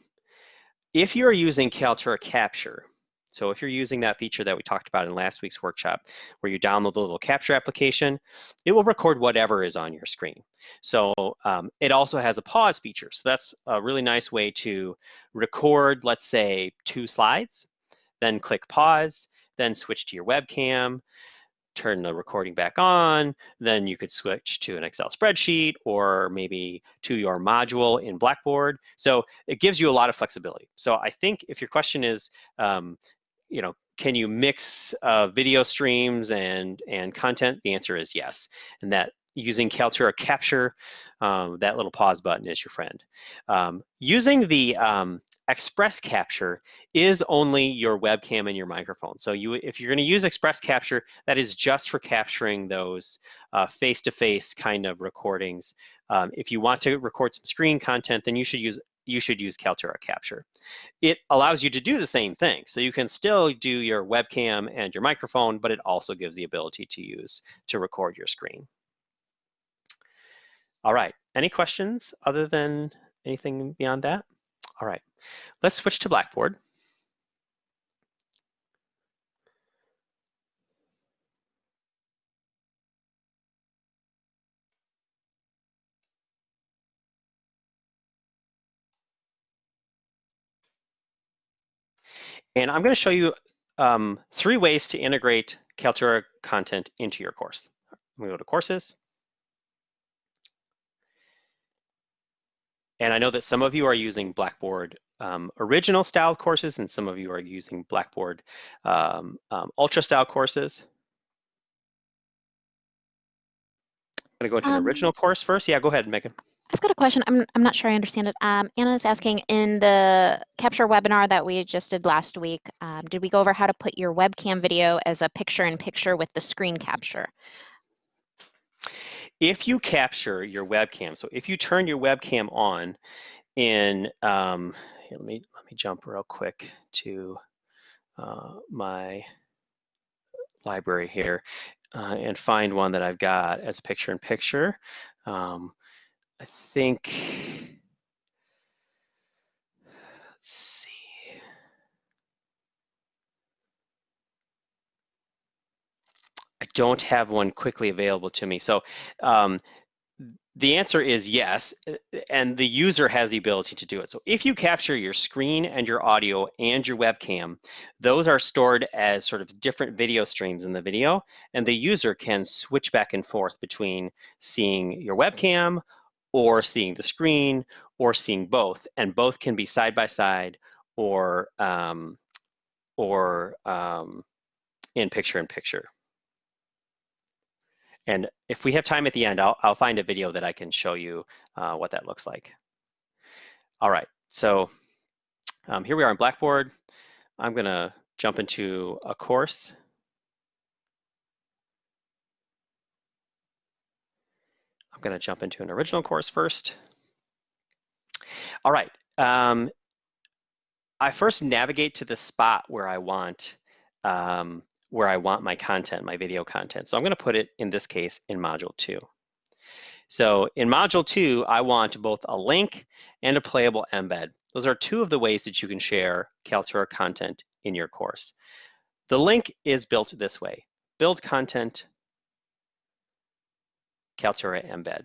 if you're using Kaltura Capture, so if you're using that feature that we talked about in last week's workshop, where you download the little capture application, it will record whatever is on your screen. So um, it also has a pause feature. So that's a really nice way to record, let's say, two slides, then click pause, then switch to your webcam, turn the recording back on, then you could switch to an Excel spreadsheet or maybe to your module in Blackboard. So it gives you a lot of flexibility. So I think if your question is, um, you know, can you mix uh, video streams and, and content? The answer is yes. And that using Kaltura Capture, um, that little pause button is your friend. Um, using the um, Express Capture is only your webcam and your microphone. So you, if you're going to use Express Capture, that is just for capturing those uh, face-to-face -face kind of recordings. Um, if you want to record some screen content, then you should use you should use Kaltura Capture. It allows you to do the same thing. So you can still do your webcam and your microphone, but it also gives the ability to use to record your screen. All right, any questions other than anything beyond that? All right, let's switch to Blackboard. And I'm going to show you um, three ways to integrate Kaltura content into your course. I'm going to go to Courses. And I know that some of you are using Blackboard um, original style courses and some of you are using Blackboard um, um, ultra style courses. I'm gonna go into an Um, original course first. Yeah, go ahead, Megan. I've got a question. I'm, I'm not sure I understand it. Um, Anna is asking in the capture webinar that we just did last week, um, did we go over how to put your webcam video as a picture in picture with the screen capture? If you capture your webcam, so if you turn your webcam on in, um, here, let me let me jump real quick to uh, my library here uh, and find one that I've got as picture in picture. Um, I think, let's see. I don't have one quickly available to me. So um, the answer is yes, and the user has the ability to do it. So if you capture your screen and your audio and your webcam, those are stored as sort of different video streams in the video, and the user can switch back and forth between seeing your webcam or seeing the screen or seeing both, and both can be side by side or um, or um, in picture in picture. And if we have time at the end, I'll, I'll find a video that I can show you uh, what that looks like. All right, so um, here we are in Blackboard. I'm gonna jump into a course. I'm gonna jump into an original course first. All right, um, I first navigate to the spot where I want um, where I want my content, my video content. So I'm going to put it, in this case, in Module 2. So in Module 2, I want both a link and a playable embed. Those are two of the ways that you can share Kaltura content in your course. The link is built this way. Build content, Kaltura embed.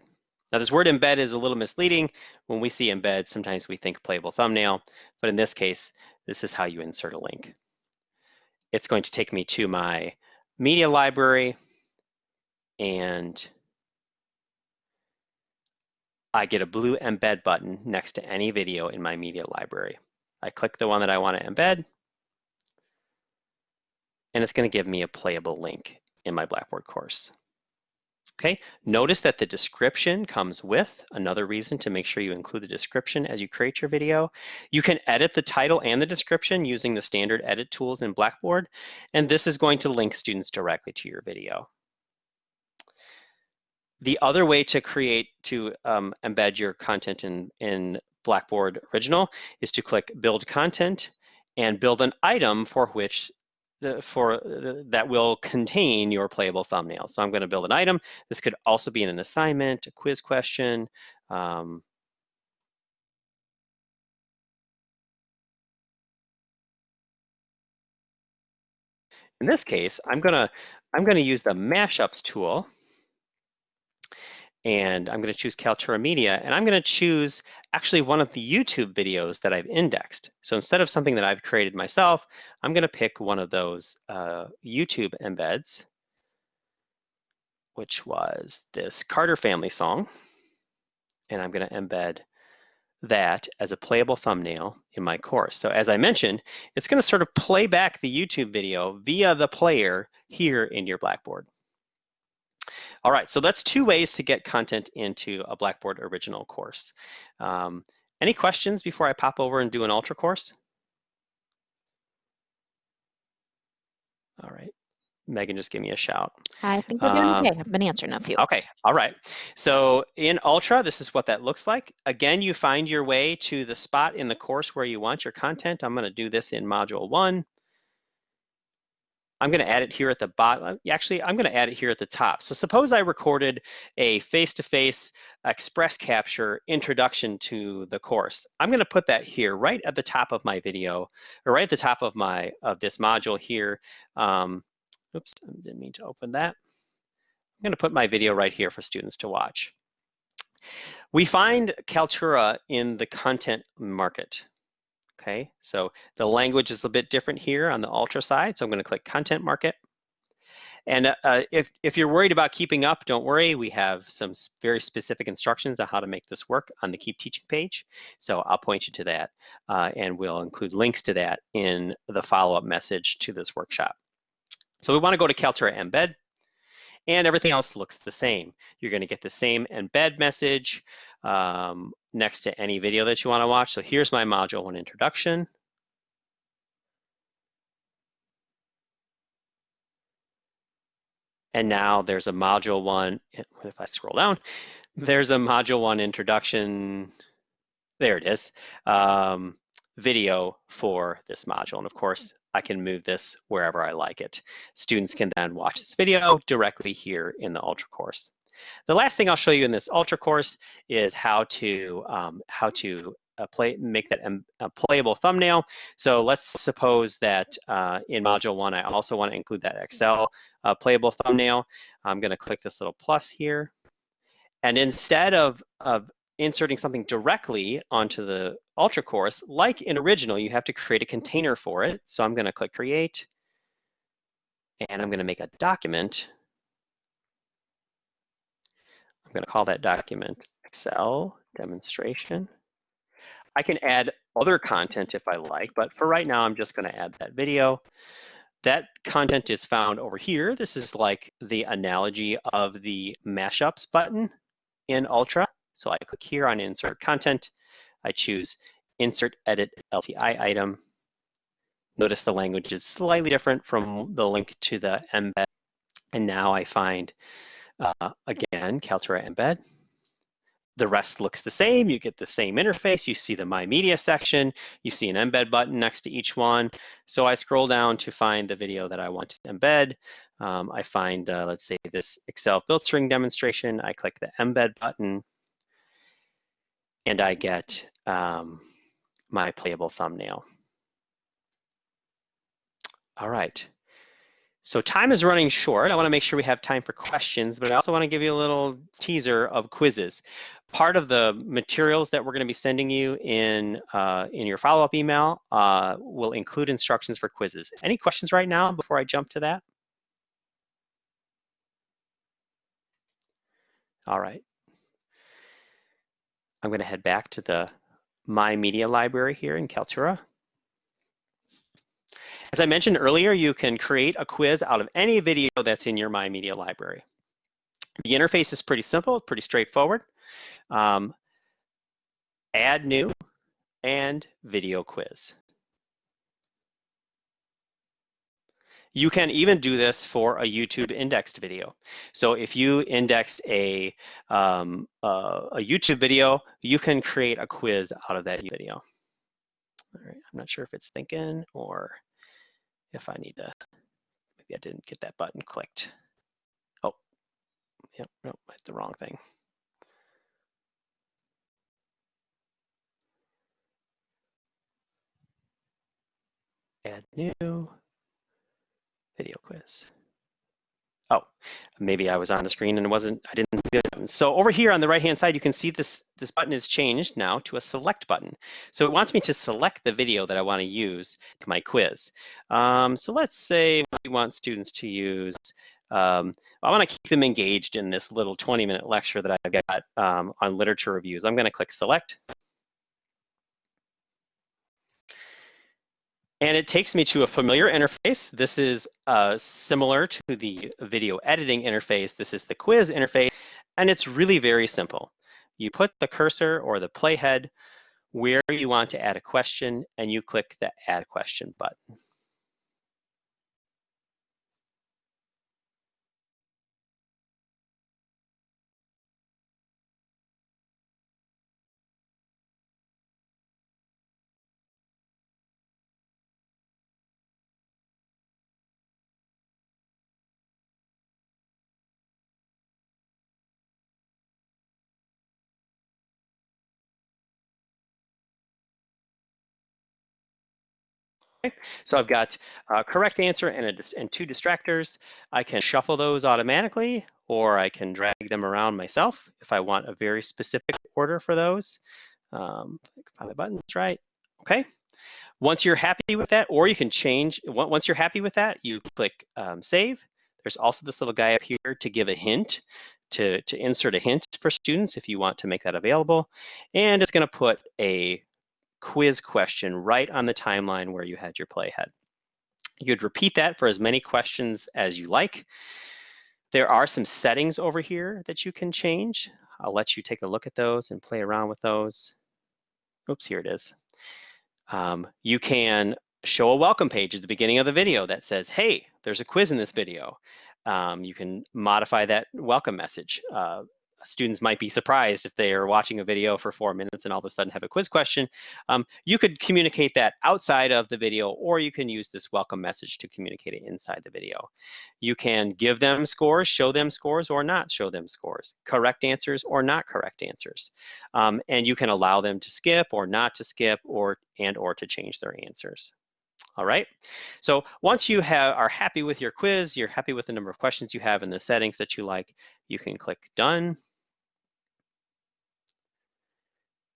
Now this word embed is a little misleading. When we see embed, sometimes we think playable thumbnail, but in this case, this is how you insert a link it's going to take me to my media library and I get a blue embed button next to any video in my media library. I click the one that I want to embed and it's going to give me a playable link in my Blackboard course. Okay, notice that the description comes with, another reason to make sure you include the description as you create your video. You can edit the title and the description using the standard edit tools in Blackboard, and this is going to link students directly to your video. The other way to create, to um, embed your content in, in Blackboard Original is to click Build Content and build an item for which for that will contain your playable thumbnail. So I'm going to build an item. This could also be in an assignment, a quiz question. Um, in this case, I'm gonna I'm gonna use the mashups tool and I'm going to choose Kaltura Media, and I'm going to choose actually one of the YouTube videos that I've indexed. So instead of something that I've created myself, I'm going to pick one of those uh, YouTube embeds, which was this Carter Family song, and I'm going to embed that as a playable thumbnail in my course. So as I mentioned, it's going to sort of play back the YouTube video via the player here in your Blackboard. All right, so that's two ways to get content into a Blackboard original course. Um, Any questions before I pop over and do an ultra course? All right. Megan just gave me a shout. I think we're doing Um, okay. I've been answering a few. Okay, all right. So in Ultra, this is what that looks like. Again, you find your way to the spot in the course where you want your content. I'm gonna do this in module one. I'm gonna add it here at the bottom. Actually, I'm gonna add it here at the top. So suppose I recorded a face-to-face express capture introduction to the course. I'm gonna put that here right at the top of my video, or right at the top of my of this module here. Um, oops, I didn't mean to open that. I'm going to put my video right here for students to watch. We find Kaltura in the content market. Okay, so the language is a bit different here on the Ultra side. So I'm going to click Content Market. And uh, if, if you're worried about keeping up, don't worry. We have some very specific instructions on how to make this work on the Keep Teaching page. So I'll point you to that. uh, and we'll include links to that in the follow-up message to this workshop. So we want to go to Kaltura Embed and everything else looks the same. You're going to get the same embed message um, next to any video that you want to watch. So here's my module one introduction. And now there's a module one, if I scroll down, there's a module one introduction, there it is, um, video for this module. And of course, I can move this wherever I like it. Students can then watch this video directly here in the Ultra course. The last thing I'll show you in this Ultra course is how to um, how to uh, play make that um, a playable thumbnail. So let's suppose that uh, in module one, I also want to include that Excel uh, playable thumbnail. I'm going to click this little plus here. And instead of, of inserting something directly onto the Ultra course, like in original, you have to create a container for it. So I'm going to click create and I'm going to make a document. I'm going to call that document Excel demonstration. I can add other content if I like, but for right now, I'm just going to add that video. That content is found over here. This is like the analogy of the mashups button in Ultra. So I click here on insert content. I choose insert edit LTI item. Notice the language is slightly different from the link to the embed. And now I find, uh, again, Kaltura embed. The rest looks the same. You get the same interface. You see the My Media section. You see an embed button next to each one. So I scroll down to find the video that I want to embed. Um, I find, uh, let's say, this Excel filtering demonstration. I click the embed button and I get um, my playable thumbnail. All right. So time is running short. I want to make sure we have time for questions, but I also want to give you a little teaser of quizzes. Part of the materials that we're going to be sending you in uh, in your follow-up email uh, will include instructions for quizzes. Any questions right now before I jump to that? All right. I'm going to head back to the My Media library here in Kaltura. As I mentioned earlier, you can create a quiz out of any video that's in your My Media library. The interface is pretty simple, pretty straightforward. Um, add new and video quiz. You can even do this for a YouTube indexed video. So if you index a, um, uh, a YouTube video, you can create a quiz out of that video. All right, I'm not sure if it's thinking or if I need to, maybe I didn't get that button clicked. Oh, yep, no, I hit the wrong thing. Add new video quiz. Oh, maybe I was on the screen and it wasn't, I didn't see the button. So over here on the right-hand side, you can see this, this button is changed now to a select button. So it wants me to select the video that I want to use my quiz. Um, so let's say we want students to use, um, I want to keep them engaged in this little 20 minute lecture that I've got um, on literature reviews. I'm going to click select. And it takes me to a familiar interface. This is uh, similar to the video editing interface. This is the quiz interface, and it's really very simple. You put the cursor or the playhead where you want to add a question and you click the add question button. So I've got a correct answer and, a, and two distractors. I can shuffle those automatically or I can drag them around myself if I want a very specific order for those. Um, find the buttons right. Okay. Once you're happy with that, or you can change, once you're happy with that, you click um, save. There's also this little guy up here to give a hint, to, to insert a hint for students if you want to make that available. And it's gonna put a quiz question right on the timeline where you had your playhead. You'd repeat that for as many questions as you like. There are some settings over here that you can change. I'll let you take a look at those and play around with those. Oops, here it is. Um, you can show a welcome page at the beginning of the video that says, hey, there's a quiz in this video. Um, you can modify that welcome message. Uh, students might be surprised if they are watching a video for four minutes and all of a sudden have a quiz question. Um, you could communicate that outside of the video, or you can use this welcome message to communicate it inside the video. You can give them scores, show them scores, or not show them scores, correct answers or not correct answers. Um, and you can allow them to skip or not to skip or and or to change their answers. All right, so once you have, are happy with your quiz, you're happy with the number of questions you have and the settings that you like, you can click done.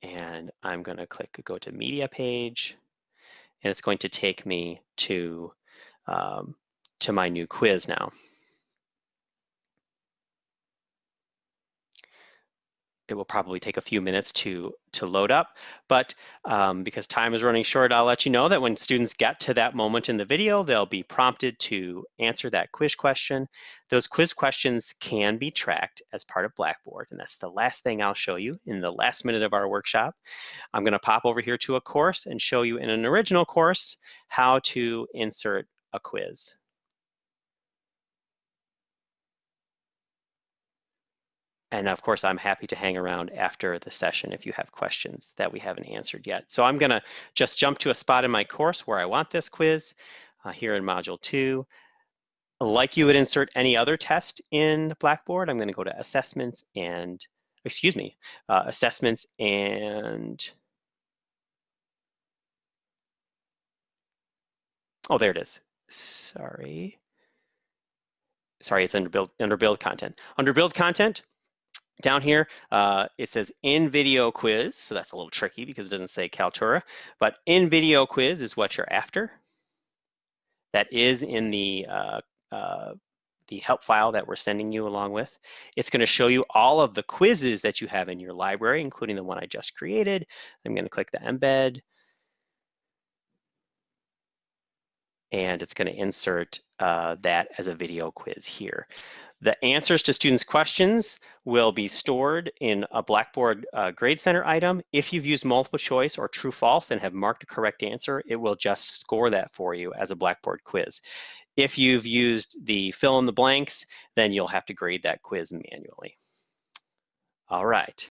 And I'm going to click go to media page and it's going to take me to um, to my new quiz now. It will probably take a few minutes to, to load up, but um, because time is running short, I'll let you know that when students get to that moment in the video, they'll be prompted to answer that quiz question. Those quiz questions can be tracked as part of Blackboard, and that's the last thing I'll show you in the last minute of our workshop. I'm gonna pop over here to a course and show you in an original course how to insert a quiz. And of course, I'm happy to hang around after the session if you have questions that we haven't answered yet. So I'm gonna just jump to a spot in my course where I want this quiz uh, here in module two. Like you would insert any other test in Blackboard, I'm gonna go to assessments and, excuse me, uh, assessments and, oh, there it is. Sorry. Sorry, it's under build, under build content. Under build content, down here, uh, it says in video quiz. So that's a little tricky because it doesn't say Kaltura, but in video quiz is what you're after. That is in the uh, uh, the help file that we're sending you along with. It's going to show you all of the quizzes that you have in your library, including the one I just created. I'm going to click the embed. And it's going to insert uh, that as a video quiz here. The answers to students' questions will be stored in a Blackboard uh, Grade Center item. If you've used multiple choice or true false and have marked a correct answer, it will just score that for you as a Blackboard quiz. If you've used the fill in the blanks, then you'll have to grade that quiz manually. All right.